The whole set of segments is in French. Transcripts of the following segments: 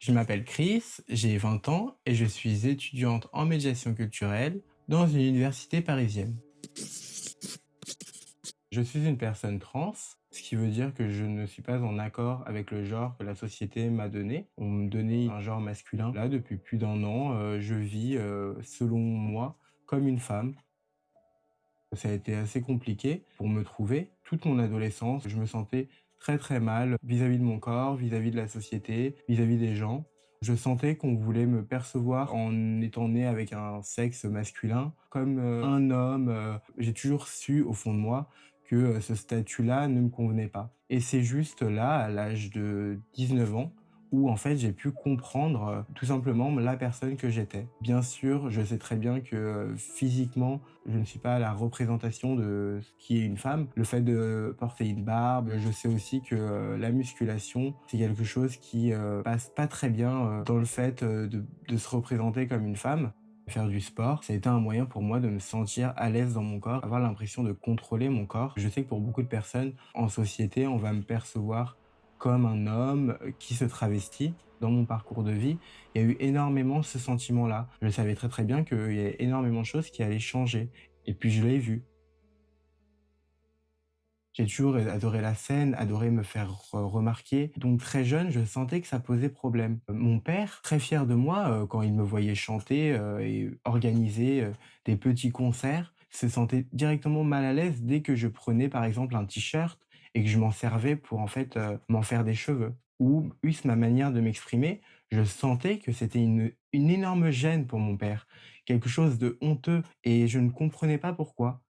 Je m'appelle Chris, j'ai 20 ans et je suis étudiante en médiation culturelle dans une université parisienne. Je suis une personne trans, ce qui veut dire que je ne suis pas en accord avec le genre que la société m'a donné. On me donnait un genre masculin. Là, depuis plus d'un an, euh, je vis, euh, selon moi, comme une femme. Ça a été assez compliqué pour me trouver. Toute mon adolescence, je me sentais très très mal vis-à-vis de mon corps, vis-à-vis de la société, vis-à-vis des gens. Je sentais qu'on voulait me percevoir en étant né avec un sexe masculin comme euh, un homme. Euh, j'ai toujours su au fond de moi que euh, ce statut-là ne me convenait pas. Et c'est juste là, à l'âge de 19 ans, où en fait j'ai pu comprendre euh, tout simplement la personne que j'étais. Bien sûr, je sais très bien que euh, physiquement, je ne suis pas la représentation de ce qui est une femme. Le fait de porter une barbe, je sais aussi que euh, la musculation, c'est quelque chose qui passe pas très bien dans le fait de, de se représenter comme une femme faire du sport, ça a été un moyen pour moi de me sentir à l'aise dans mon corps, avoir l'impression de contrôler mon corps. Je sais que pour beaucoup de personnes en société, on va me percevoir comme un homme qui se travestit. Dans mon parcours de vie, il y a eu énormément ce sentiment-là. Je savais très très bien qu'il y avait énormément de choses qui allaient changer. Et puis je l'ai vu. J'ai toujours adoré la scène, adoré me faire remarquer. Donc très jeune, je sentais que ça posait problème. Mon père, très fier de moi, euh, quand il me voyait chanter euh, et organiser euh, des petits concerts, se sentait directement mal à l'aise dès que je prenais par exemple un t-shirt et que je m'en servais pour en fait euh, m'en faire des cheveux. Ou plus ma manière de m'exprimer, je sentais que c'était une, une énorme gêne pour mon père, quelque chose de honteux et je ne comprenais pas pourquoi.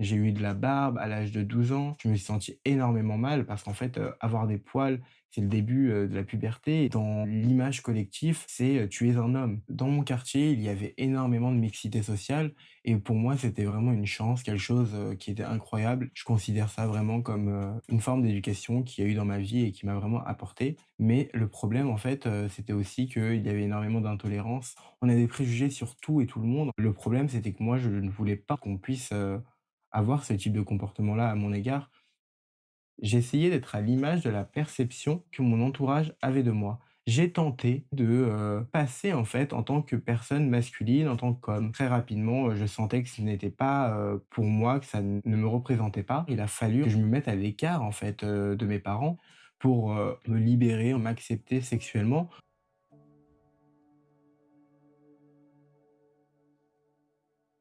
J'ai eu de la barbe à l'âge de 12 ans. Je me suis senti énormément mal parce qu'en fait, heu, avoir des poils, c'est le début, heu, de la puberté dans l'image collective, c'est, heu, tu es un homme. Dans mon quartier, il y avait énormément de mixité sociale et pour moi, c'était vraiment une chance, quelque chose, heu, qui était incroyable. Je considère ça vraiment comme, une forme d'éducation qu'il y a eu dans ma vie et qui m'a vraiment apporté. Mais le problème, en fait, c'était aussi qu'il y avait énormément d'intolérance. On a des préjugés sur tout et tout le monde. Le problème, c'était que moi, je ne voulais pas qu'on puisse, avoir ce type de comportement-là à mon égard, j'essayais d'être à l'image de la perception que mon entourage avait de moi. J'ai tenté de passer en fait en tant que personne masculine, en tant qu'homme. Très rapidement, je sentais que ce n'était pas pour moi, que ça ne me représentait pas. Il a fallu que je me mette à l'écart en fait de mes parents pour me libérer, m'accepter sexuellement.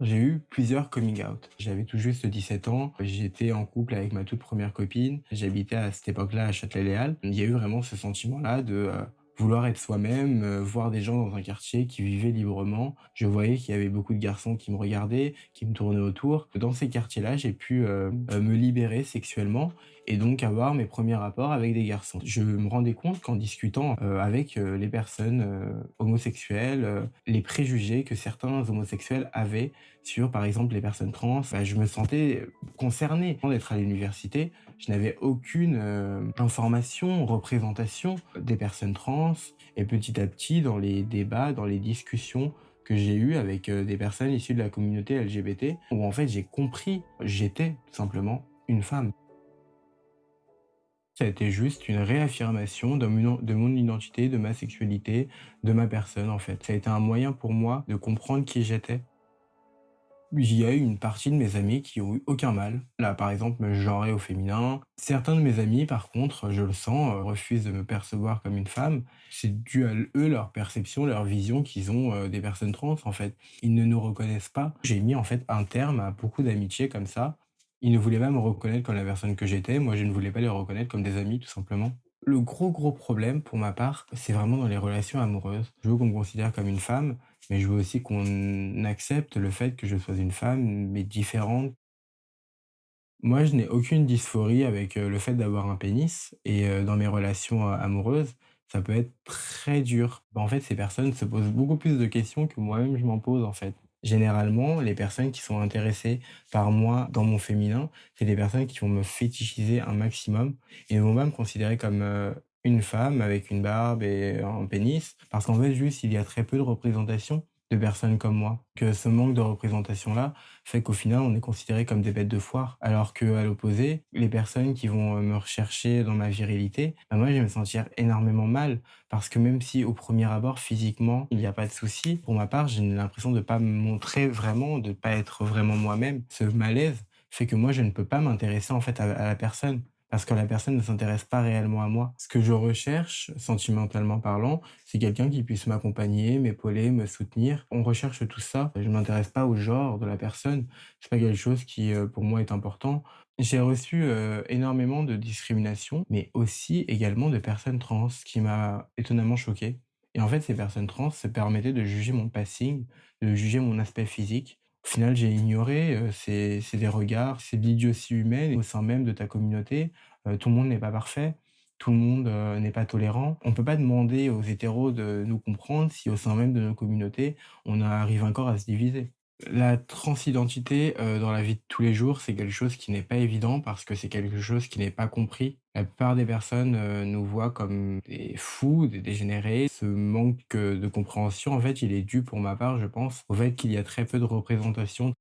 J'ai eu plusieurs coming out. J'avais tout juste 17 ans, j'étais en couple avec ma toute première copine, j'habitais à cette époque-là à Châtelet-Léal. Il y a eu vraiment ce sentiment-là de euh, vouloir être soi-même, euh, voir des gens dans un quartier qui vivaient librement. Je voyais qu'il y avait beaucoup de garçons qui me regardaient, qui me tournaient autour. Dans ces quartiers-là, j'ai pu euh, me libérer sexuellement et donc avoir mes premiers rapports avec des garçons. Je me rendais compte qu'en discutant euh, avec euh, les personnes euh, homosexuelles, les préjugés que certains homosexuels avaient sur, par exemple, les personnes trans, bah, je me sentais concerné. Avant d'être à l'université, je n'avais aucune information, représentation des personnes trans. Et petit à petit, dans les débats, dans les discussions que j'ai eues avec des personnes issues de la communauté LGBT, où en fait j'ai compris, j'étais tout simplement une femme. Ça a été juste une réaffirmation de mon identité, de ma sexualité, de ma personne en fait. Ça a été un moyen pour moi de comprendre qui j'étais. Il y a eu une partie de mes amis qui ont eu aucun mal. Là, par exemple, me genrer au féminin. Certains de mes amis, par contre, je le sens, euh, refusent de me percevoir comme une femme. C'est dû à eux, leur perception, leur vision qu'ils ont euh, des personnes trans, en fait. Ils ne nous reconnaissent pas. J'ai mis, en fait, un terme à beaucoup d'amitiés comme ça. Ils ne voulaient pas me reconnaître comme la personne que j'étais, moi je ne voulais pas les reconnaître comme des amis tout simplement. Le gros gros problème pour ma part, c'est vraiment dans les relations amoureuses. Je veux qu'on me considère comme une femme, mais je veux aussi qu'on accepte le fait que je sois une femme, mais différente. Moi, je n'ai aucune dysphorie avec euh, le fait d'avoir un pénis, et euh, dans mes relations euh, amoureuses, ça peut être très dur. En fait, ces personnes se posent beaucoup plus de questions que moi-même je m'en pose en fait. Généralement, les personnes qui sont intéressées par moi dans mon féminin, c'est des personnes qui vont me fétichiser un maximum et vont pas me considérer comme euh, une femme avec une barbe et un pénis, parce qu'en fait, juste, il y a très peu de représentation de personnes comme moi. Que ce manque de représentation-là fait qu'au final, on est considérés comme des bêtes de foire. Alors qu'à l'opposé, les personnes qui vont, heu, me rechercher dans ma virilité, bah, moi, je vais me sentir énormément mal. Parce que même si au premier abord, physiquement, il y a pas de souci, pour ma part, j'ai l'impression de pas me montrer vraiment, de pas être vraiment moi-même. Ce malaise fait que moi, je ne peux pas m'intéresser en fait à à la personne. Parce que la personne ne s'intéresse pas réellement à moi. Ce que je recherche, sentimentalement parlant, c'est quelqu'un qui puisse m'accompagner, m'épauler, me soutenir. On recherche tout ça. Je ne m'intéresse pas au genre de la personne. C'est pas quelque chose qui, heu, pour moi est important. J'ai reçu, heu, énormément de discrimination, mais aussi également de personnes trans, ce qui m'a étonnamment choqué. Et en fait, ces personnes trans se permettaient de juger mon passing, de juger mon aspect physique. Au final, j'ai ignoré, heu, c'est des regards, c'est l'idiotie humaine au sein même de ta communauté. Heu, tout le monde n'est pas parfait, tout le monde, heu, n'est pas tolérant. On peut pas demander aux hétéros de nous comprendre si au sein même de nos communautés, on arrive encore à se diviser. La transidentité, heu, dans la vie de tous les jours, c'est quelque chose qui n'est pas évident parce que c'est quelque chose qui n'est pas compris. La plupart des personnes, heu, nous voient comme des fous, des dégénérés. Ce manque, heu, de compréhension, en fait, il est dû pour ma part, je pense, au fait qu'il y a très peu de représentation.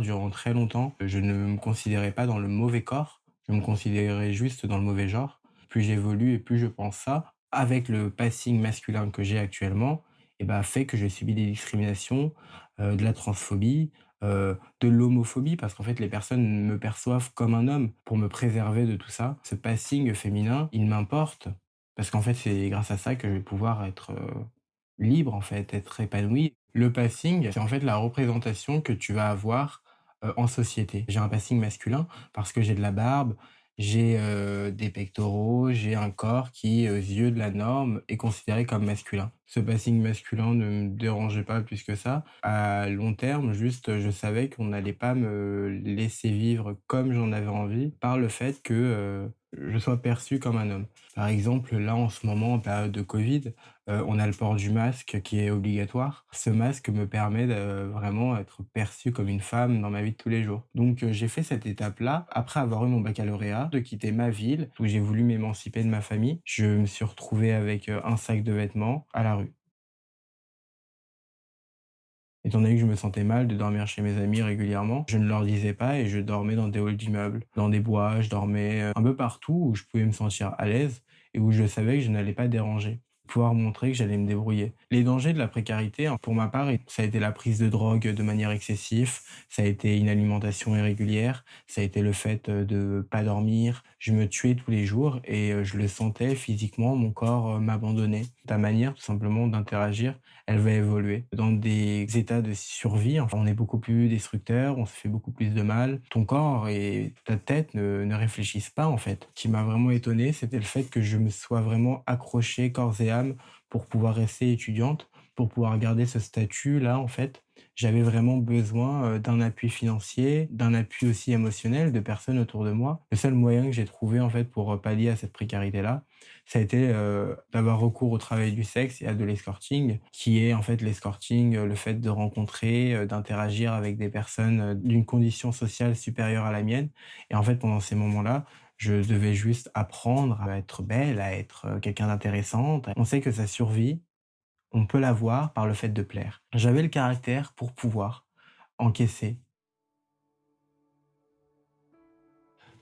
Durant très longtemps, je ne me considérais pas dans le mauvais corps, je me considérais juste dans le mauvais genre. Plus j'évolue et plus je pense ça, avec le passing masculin que j'ai actuellement et bah, fait que j'ai subi des discriminations, de la transphobie, de l'homophobie parce qu'en fait les personnes me perçoivent comme un homme pour me préserver de tout ça. Ce passing féminin, il m'importe parce qu'en fait c'est grâce à ça que je vais pouvoir être, libre en fait, être épanoui. Le passing, c'est en fait la représentation que tu vas avoir, en société. J'ai un passing masculin parce que j'ai de la barbe, j'ai, des pectoraux, j'ai un corps qui, aux yeux de la norme, est considéré comme masculin. Ce passing masculin ne me dérangeait pas plus que ça. À long terme, juste, je savais qu'on n'allait pas me laisser vivre comme j'en avais envie par le fait que, je sois perçu comme un homme. Par exemple, là, en ce moment, en période de covid, heu, on a le port du masque qui est obligatoire. Ce masque me permet de vraiment être perçu comme une femme dans ma vie de tous les jours. Donc heu, j'ai fait cette étape-là, après avoir eu mon baccalauréat, de quitter ma ville où j'ai voulu m'émanciper de ma famille. Je me suis retrouvé avec, un sac de vêtements à la rue. Étant donné que je me sentais mal de dormir chez mes amis régulièrement, je ne leur disais pas et je dormais dans des halls d'immeubles, dans des bois, je dormais, heu, un peu partout où je pouvais me sentir à l'aise et où je savais que je n'allais pas déranger. Pouvoir montrer que j'allais me débrouiller. Les dangers de la précarité, hein, pour ma part, ça a été la prise de drogue de manière excessive, ça a été une alimentation irrégulière, ça a été le fait, heu, de pas dormir. Je me tuais tous les jours et heu, je le sentais physiquement, mon corps, m'abandonnait. Ta manière tout simplement d'interagir, elle va évoluer. Dans des états de survie, on est beaucoup plus destructeur, on se fait beaucoup plus de mal. Ton corps et ta tête ne ne réfléchissent pas, en fait. Ce qui m'a vraiment étonné, c'était le fait que je me sois vraiment accroché corps et âme pour pouvoir rester étudiante, pour pouvoir garder ce statut-là, en fait. J'avais vraiment besoin, heu, d'un appui financier, d'un appui aussi émotionnel de personnes autour de moi. Le seul moyen que j'ai trouvé, en fait, pour, heu, pallier à cette précarité-là, ça a été, heu, d'avoir recours au travail du sexe et à de l'escorting, qui est en fait l'escorting, le fait de rencontrer, d'interagir avec des personnes, d'une condition sociale supérieure à la mienne et en fait, pendant ces moments-là, je devais juste apprendre à être belle, à être, quelqu'un d'intéressante. On sait que sa survie, on peut l'avoir par le fait de plaire. J'avais le caractère pour pouvoir encaisser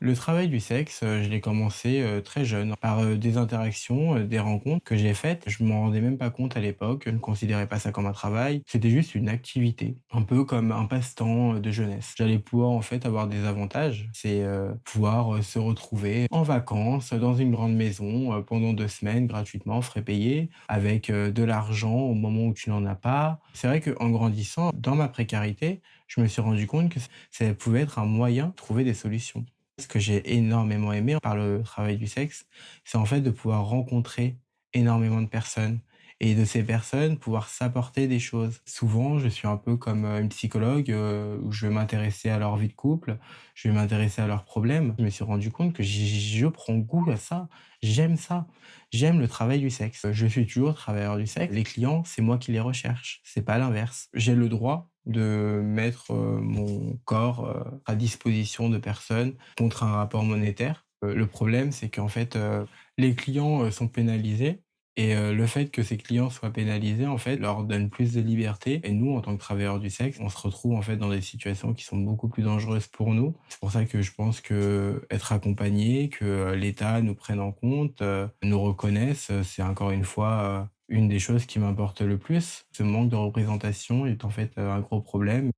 Le travail du sexe, heu, je l'ai commencé, heu, très jeune par, heu, des interactions, des rencontres que j'ai faites. Je m'en rendais même pas compte à l'époque, je ne considérais pas ça comme un travail. C'était juste une activité, un peu comme un passe-temps, de jeunesse. J'allais pouvoir en fait avoir des avantages, c'est, pouvoir, se retrouver en vacances dans une grande maison, pendant 2 semaines gratuitement, frais payés, avec, de l'argent au moment où tu n'en as pas. C'est vrai qu'en grandissant, dans ma précarité, je me suis rendu compte que ça pouvait être un moyen de trouver des solutions. Ce que j'ai énormément aimé par le travail du sexe, c'est en fait de pouvoir rencontrer énormément de personnes et de ces personnes pouvoir s'apporter des choses. Souvent, je suis un peu comme, heu, une psychologue, heu, où je vais m'intéresser à leur vie de couple, je vais m'intéresser à leurs problèmes. Je me suis rendu compte que je prends goût à ça, j'aime ça, j'aime le travail du sexe. Je suis toujours travailleur du sexe, les clients, c'est moi qui les recherche, c'est pas l'inverse. J'ai le droit de mettre, heu, mon corps, heu, à disposition de personnes contre un rapport monétaire. Heu, le problème, c'est qu'en fait, les clients, sont pénalisés Et le fait que ces clients soient pénalisés, en fait, leur donne plus de liberté et nous, en tant que travailleurs du sexe, on se retrouve, en fait, dans des situations qui sont beaucoup plus dangereuses pour nous. C'est pour ça que je pense qu'être accompagné, que, l'État nous prenne en compte, nous reconnaisse, c'est encore une fois, une des choses qui m'importe le plus. Ce manque de représentation est, en fait, heu, un gros problème.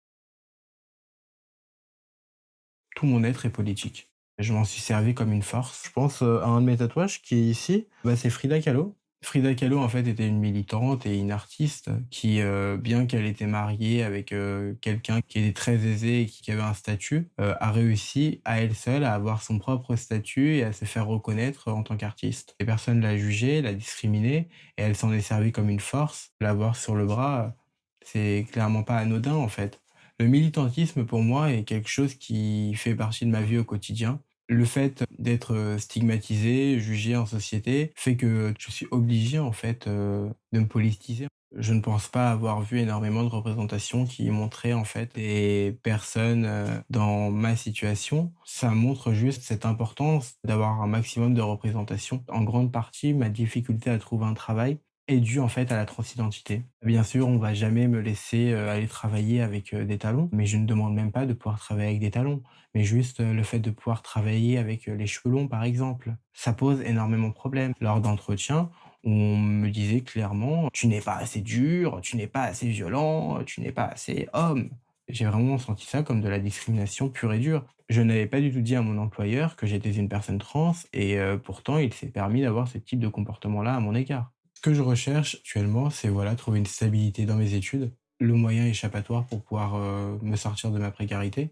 Tout mon être est politique. Je m'en suis servi comme une force. Je pense, heu, à un de mes tatouages qui est ici, bah, c'est Frida Kahlo. Frida Kahlo, en fait, était une militante et une artiste qui, heu, bien qu'elle était mariée avec, heu, quelqu'un qui était très aisé et qui avait un statut, heu, a réussi à elle seule à avoir son propre statut et à se faire reconnaître en tant qu'artiste. Et personne l'a jugée, l'a discriminée et elle s'en est servie comme une force. L'avoir sur le bras, c'est clairement pas anodin, en fait. Le militantisme, pour moi, est quelque chose qui fait partie de ma vie au quotidien. Le fait d'être, stigmatisé, jugé en société fait que je suis obligé, en fait, de me politiser. Je ne pense pas avoir vu énormément de représentations qui montraient, en fait, des personnes, dans ma situation. Ça montre juste cette importance d'avoir un maximum de représentation. En grande partie, ma difficulté à trouver un travail est due, en fait, à la transidentité. Bien sûr, on va jamais me laisser, heu, aller travailler avec, heu, des talons, mais je ne demande même pas de pouvoir travailler avec des talons, mais juste, heu, le fait de pouvoir travailler avec, les cheveux longs, par exemple. Ça pose énormément de problèmes. Lors d'entretiens, on me disait clairement: «Tu n'es pas assez dur, tu n'es pas assez violent, tu n'es pas assez homme». J'ai vraiment senti ça comme de la discrimination pure et dure. Je n'avais pas du tout dit à mon employeur que j'étais une personne trans et pourtant il s'est permis d'avoir ce type de comportement-là à mon égard. Ce que je recherche actuellement, c'est voilà, trouver une stabilité dans mes études, le moyen échappatoire pour pouvoir, heu, me sortir de ma précarité.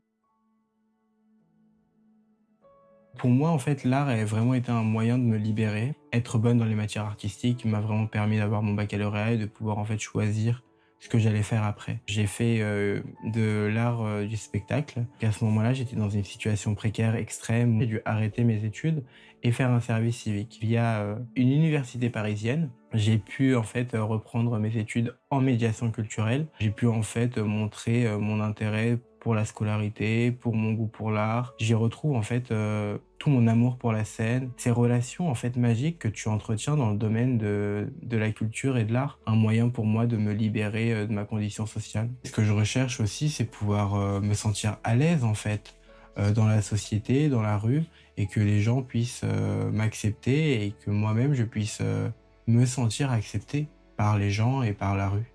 Pour moi, en fait, l'art a vraiment été un moyen de me libérer. Être bonne dans les matières artistiques m'a vraiment permis d'avoir mon baccalauréat et de pouvoir, en fait, choisir ce que j'allais faire après. J'ai fait, heu, de l'art, heu, du spectacle à ce moment-là, j'étais dans une situation précaire extrême. J'ai dû arrêter mes études et faire un service civique. Via, heu, une université parisienne, j'ai pu, en fait, reprendre mes études en médiation culturelle. J'ai pu, en fait, montrer, mon intérêt pour la scolarité, pour mon goût pour l'art. J'y retrouve, en fait, heu, tout mon amour pour la scène, ces relations, en fait, magiques que tu entretiens dans le domaine de de la culture et de l'art. Un moyen pour moi de me libérer, heu, de ma condition sociale. Ce que je recherche aussi, c'est pouvoir, heu, me sentir à l'aise, en fait, dans la société, dans la rue et que les gens puissent, m'accepter et que moi-même je puisse, me sentir accepté par les gens et par la rue.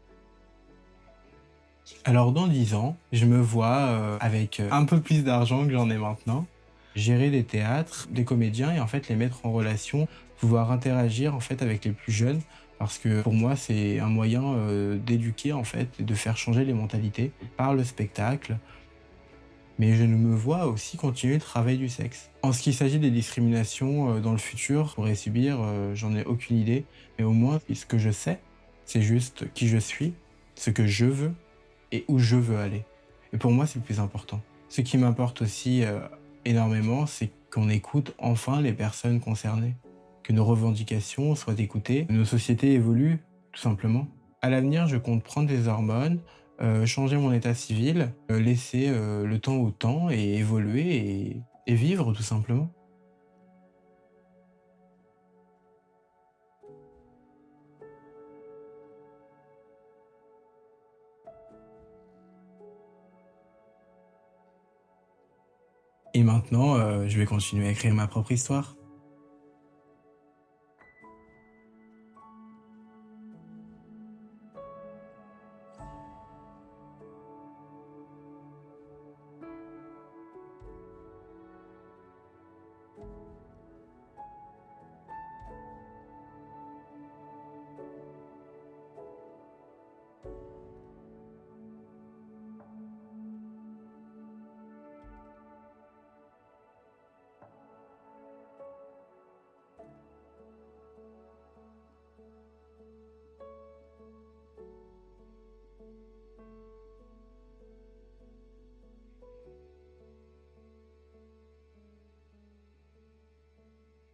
Alors dans 10 ans, je me vois, heu, avec, heu, un peu plus d'argent que j'en ai maintenant, gérer des théâtres, des comédiens et en fait les mettre en relation, pouvoir interagir en fait avec les plus jeunes parce que pour moi c'est un moyen, heu, d'éduquer en fait et de faire changer les mentalités par le spectacle. Mais je ne me vois aussi continuer le travail du sexe. En ce qui s'agit des discriminations, dans le futur, pourrais subir, j'en ai aucune idée, mais au moins ce que je sais, c'est juste qui je suis, ce que je veux et où je veux aller. Et pour moi, c'est le plus important. Ce qui m'importe aussi, heu, énormément, c'est qu'on écoute enfin les personnes concernées, que nos revendications soient écoutées, que nos sociétés évoluent, tout simplement. À l'avenir, je compte prendre des hormones, heu, changer mon état civil, heu, laisser, le temps au temps et évoluer et vivre tout simplement. Et maintenant, heu, je vais continuer à écrire ma propre histoire.